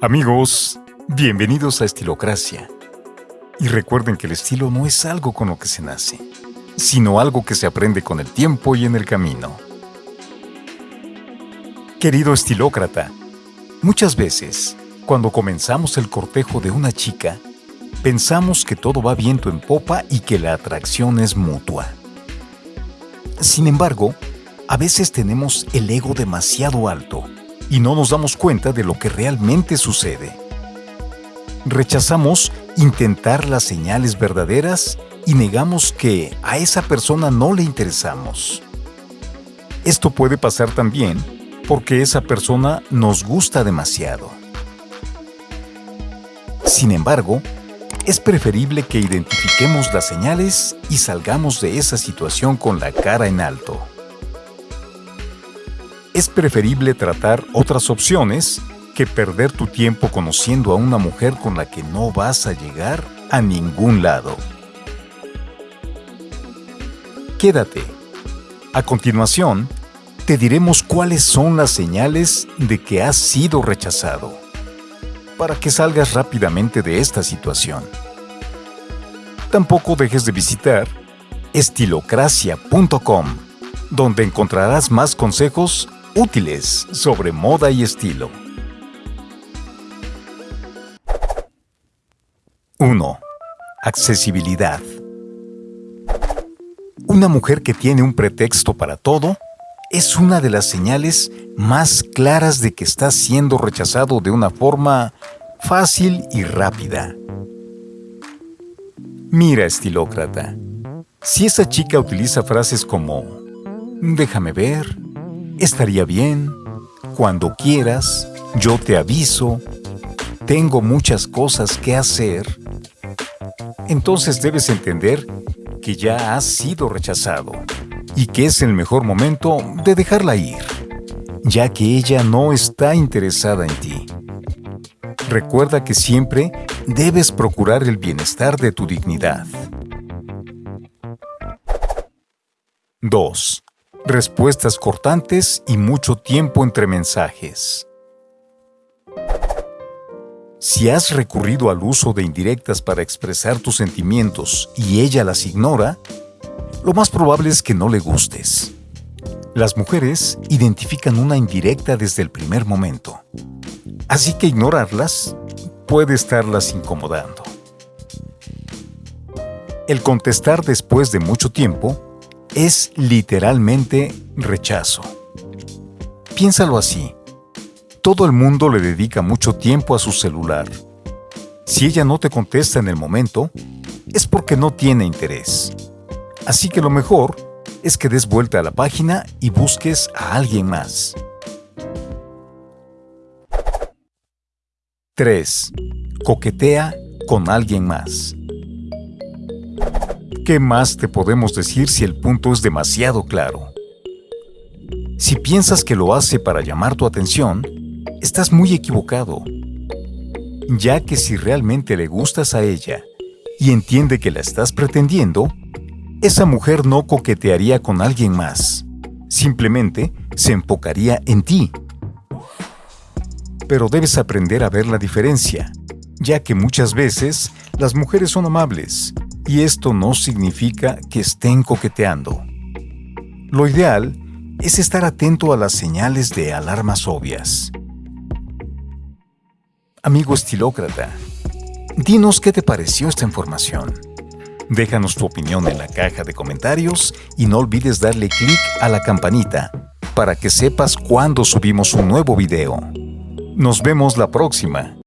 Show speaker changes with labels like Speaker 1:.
Speaker 1: Amigos, bienvenidos a Estilocracia. Y recuerden que el estilo no es algo con lo que se nace, sino algo que se aprende con el tiempo y en el camino. Querido estilócrata, muchas veces, cuando comenzamos el cortejo de una chica, pensamos que todo va viento en popa y que la atracción es mutua. Sin embargo, a veces tenemos el ego demasiado alto y no nos damos cuenta de lo que realmente sucede. Rechazamos intentar las señales verdaderas y negamos que a esa persona no le interesamos. Esto puede pasar también porque esa persona nos gusta demasiado. Sin embargo, es preferible que identifiquemos las señales y salgamos de esa situación con la cara en alto es preferible tratar otras opciones que perder tu tiempo conociendo a una mujer con la que no vas a llegar a ningún lado. Quédate. A continuación, te diremos cuáles son las señales de que has sido rechazado, para que salgas rápidamente de esta situación. Tampoco dejes de visitar estilocracia.com, donde encontrarás más consejos útiles sobre moda y estilo. 1. Accesibilidad. Una mujer que tiene un pretexto para todo es una de las señales más claras de que está siendo rechazado de una forma fácil y rápida. Mira, estilócrata, si esa chica utiliza frases como déjame ver, Estaría bien, cuando quieras, yo te aviso, tengo muchas cosas que hacer. Entonces debes entender que ya has sido rechazado y que es el mejor momento de dejarla ir, ya que ella no está interesada en ti. Recuerda que siempre debes procurar el bienestar de tu dignidad. 2 respuestas cortantes y mucho tiempo entre mensajes. Si has recurrido al uso de indirectas para expresar tus sentimientos y ella las ignora, lo más probable es que no le gustes. Las mujeres identifican una indirecta desde el primer momento, así que ignorarlas puede estarlas incomodando. El contestar después de mucho tiempo es literalmente rechazo. Piénsalo así. Todo el mundo le dedica mucho tiempo a su celular. Si ella no te contesta en el momento, es porque no tiene interés. Así que lo mejor es que des vuelta a la página y busques a alguien más. 3. Coquetea con alguien más. ¿Qué más te podemos decir si el punto es demasiado claro? Si piensas que lo hace para llamar tu atención, estás muy equivocado, ya que si realmente le gustas a ella y entiende que la estás pretendiendo, esa mujer no coquetearía con alguien más, simplemente se enfocaría en ti. Pero debes aprender a ver la diferencia, ya que muchas veces las mujeres son amables y esto no significa que estén coqueteando. Lo ideal es estar atento a las señales de alarmas obvias. Amigo estilócrata, dinos qué te pareció esta información. Déjanos tu opinión en la caja de comentarios y no olvides darle clic a la campanita para que sepas cuando subimos un nuevo video. Nos vemos la próxima.